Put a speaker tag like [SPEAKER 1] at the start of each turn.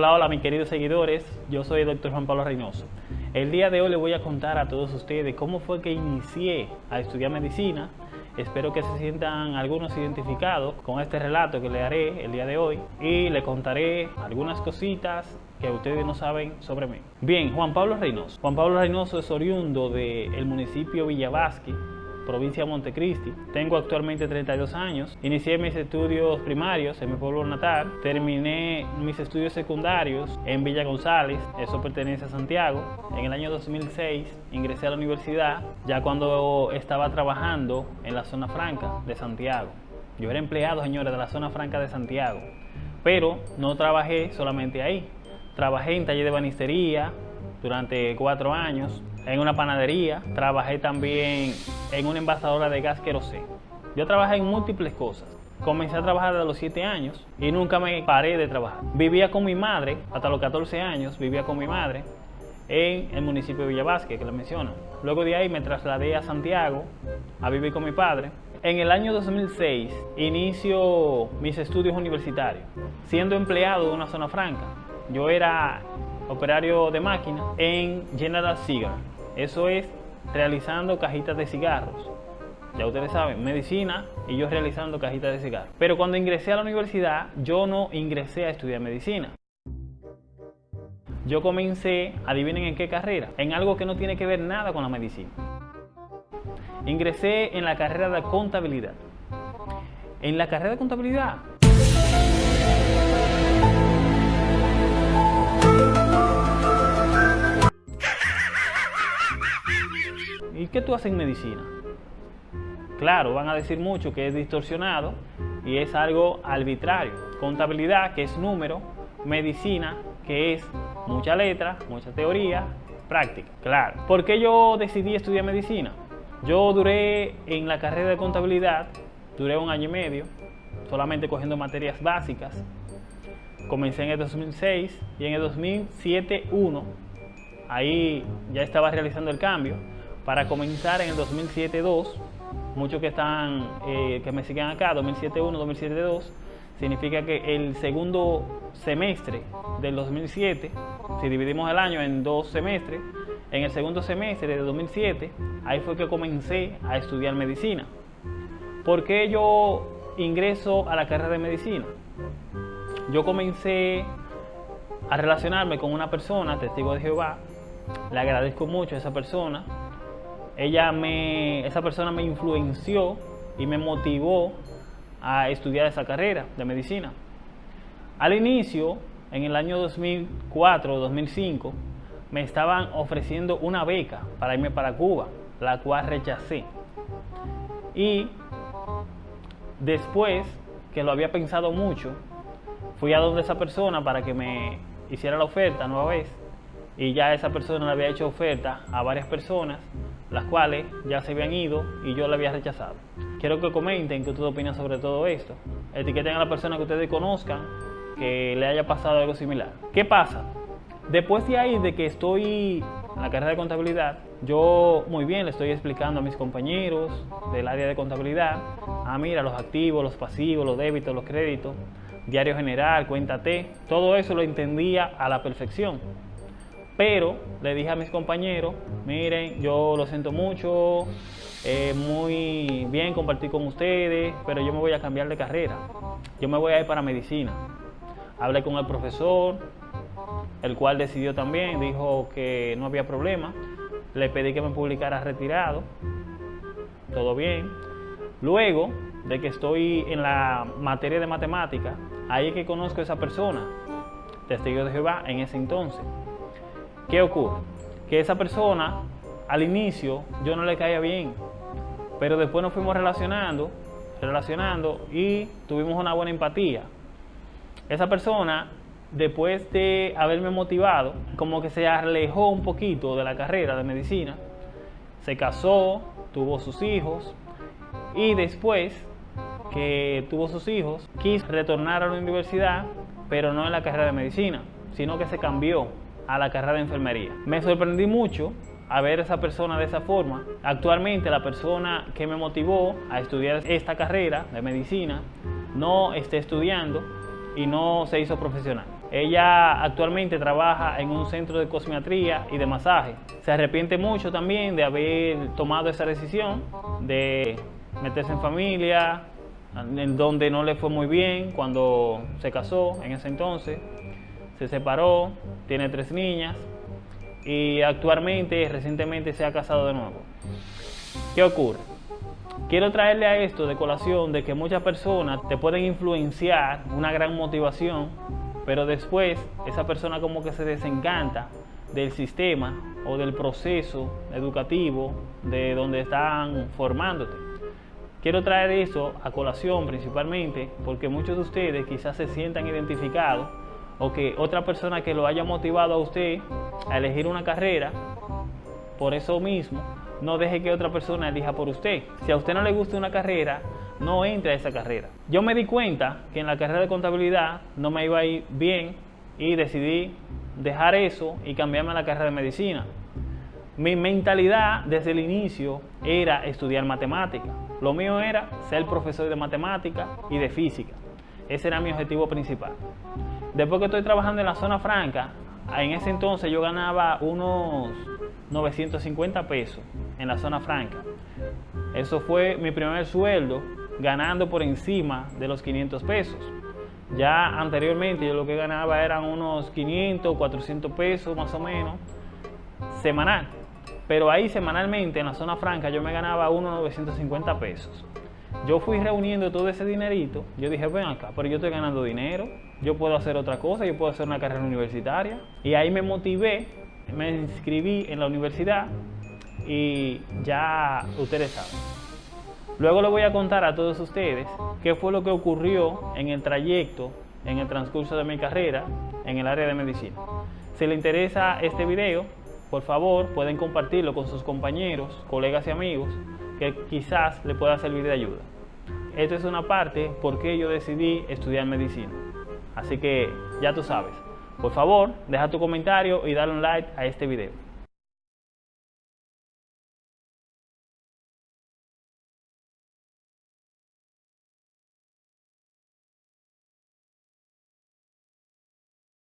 [SPEAKER 1] Hola, hola mis queridos seguidores, yo soy el doctor Juan Pablo Reynoso. El día de hoy les voy a contar a todos ustedes cómo fue que inicié a estudiar medicina. Espero que se sientan algunos identificados con este relato que le haré el día de hoy y le contaré algunas cositas que ustedes no saben sobre mí. Bien, Juan Pablo Reynoso. Juan Pablo Reynoso es oriundo del municipio Villavasque, provincia de Montecristi. Tengo actualmente 32 años. Inicié mis estudios primarios en mi pueblo natal. Terminé mis estudios secundarios en Villa González, eso pertenece a Santiago. En el año 2006 ingresé a la universidad ya cuando estaba trabajando en la zona franca de Santiago. Yo era empleado, señores, de la zona franca de Santiago. Pero no trabajé solamente ahí. Trabajé en taller de banistería durante cuatro años en una panadería, trabajé también en una envasadora de gas queroseno. Yo trabajé en múltiples cosas. Comencé a trabajar a los 7 años y nunca me paré de trabajar. Vivía con mi madre, hasta los 14 años vivía con mi madre en el municipio de Villavasque, que le menciono. Luego de ahí me trasladé a Santiago a vivir con mi padre. En el año 2006 inicio mis estudios universitarios, siendo empleado de una zona franca. Yo era operario de máquina en General Cigar. Eso es realizando cajitas de cigarros. Ya ustedes saben, medicina y yo realizando cajitas de cigarros. Pero cuando ingresé a la universidad, yo no ingresé a estudiar medicina. Yo comencé, adivinen en qué carrera, en algo que no tiene que ver nada con la medicina. Ingresé en la carrera de contabilidad. En la carrera de contabilidad qué tú haces en medicina? Claro, van a decir mucho que es distorsionado y es algo arbitrario. Contabilidad, que es número, medicina, que es mucha letra, mucha teoría, práctica. Claro. ¿Por qué yo decidí estudiar medicina? Yo duré en la carrera de contabilidad, duré un año y medio, solamente cogiendo materias básicas. Comencé en el 2006 y en el 2007, 1, ahí ya estaba realizando el cambio para comenzar en el 2007-2, muchos que están, eh, que me siguen acá, 2007-1, 2007-2, significa que el segundo semestre del 2007, si dividimos el año en dos semestres, en el segundo semestre de 2007, ahí fue que comencé a estudiar medicina. ¿Por qué yo ingreso a la carrera de medicina? Yo comencé a relacionarme con una persona, testigo de Jehová, le agradezco mucho a esa persona, ella me, esa persona me influenció y me motivó a estudiar esa carrera de medicina. Al inicio, en el año 2004 2005, me estaban ofreciendo una beca para irme para Cuba, la cual rechacé. Y después que lo había pensado mucho, fui a donde esa persona para que me hiciera la oferta nueva vez. Y ya esa persona le había hecho oferta a varias personas las cuales ya se habían ido y yo la había rechazado. Quiero que comenten qué ustedes opinan sobre todo esto. Etiqueten a la persona que ustedes conozcan que le haya pasado algo similar. ¿Qué pasa? Después de ahí, de que estoy en la carrera de contabilidad, yo muy bien le estoy explicando a mis compañeros del área de contabilidad, ah mira, los activos, los pasivos, los débitos, los créditos, diario general, cuenta T, todo eso lo entendía a la perfección. Pero le dije a mis compañeros, miren, yo lo siento mucho, eh, muy bien compartir con ustedes, pero yo me voy a cambiar de carrera. Yo me voy a ir para medicina. Hablé con el profesor, el cual decidió también, dijo que no había problema. Le pedí que me publicara retirado, todo bien. Luego de que estoy en la materia de matemática, ahí es que conozco a esa persona, testigo de Jehová, en ese entonces. ¿Qué ocurre? Que esa persona, al inicio, yo no le caía bien, pero después nos fuimos relacionando, relacionando y tuvimos una buena empatía. Esa persona, después de haberme motivado, como que se alejó un poquito de la carrera de medicina, se casó, tuvo sus hijos y después que tuvo sus hijos, quiso retornar a la universidad, pero no en la carrera de medicina, sino que se cambió a la carrera de enfermería. Me sorprendí mucho a ver a esa persona de esa forma. Actualmente la persona que me motivó a estudiar esta carrera de medicina no está estudiando y no se hizo profesional. Ella actualmente trabaja en un centro de cosmetría y de masaje. Se arrepiente mucho también de haber tomado esa decisión de meterse en familia, en donde no le fue muy bien cuando se casó en ese entonces. Se separó, tiene tres niñas y actualmente, recientemente se ha casado de nuevo. ¿Qué ocurre? Quiero traerle a esto de colación de que muchas personas te pueden influenciar una gran motivación pero después esa persona como que se desencanta del sistema o del proceso educativo de donde están formándote. Quiero traer eso a colación principalmente porque muchos de ustedes quizás se sientan identificados o que otra persona que lo haya motivado a usted a elegir una carrera, por eso mismo, no deje que otra persona elija por usted. Si a usted no le gusta una carrera, no entre a esa carrera. Yo me di cuenta que en la carrera de contabilidad no me iba a ir bien y decidí dejar eso y cambiarme a la carrera de medicina. Mi mentalidad desde el inicio era estudiar matemática. Lo mío era ser profesor de matemática y de física. Ese era mi objetivo principal. Después que estoy trabajando en la zona franca, en ese entonces yo ganaba unos 950 pesos en la zona franca. Eso fue mi primer sueldo ganando por encima de los 500 pesos. Ya anteriormente yo lo que ganaba eran unos 500, 400 pesos más o menos semanal. Pero ahí semanalmente en la zona franca yo me ganaba unos 950 pesos. Yo fui reuniendo todo ese dinerito. Yo dije, ven acá, pero yo estoy ganando dinero. Yo puedo hacer otra cosa, yo puedo hacer una carrera universitaria. Y ahí me motivé, me inscribí en la universidad y ya ustedes saben. Luego le voy a contar a todos ustedes qué fue lo que ocurrió en el trayecto, en el transcurso de mi carrera en el área de medicina. Si le interesa este video, por favor pueden compartirlo con sus compañeros, colegas y amigos que quizás le pueda servir de ayuda. Esto es una parte por qué yo decidí estudiar medicina. Así que ya tú sabes. Por favor, deja tu comentario y dale un like a este video.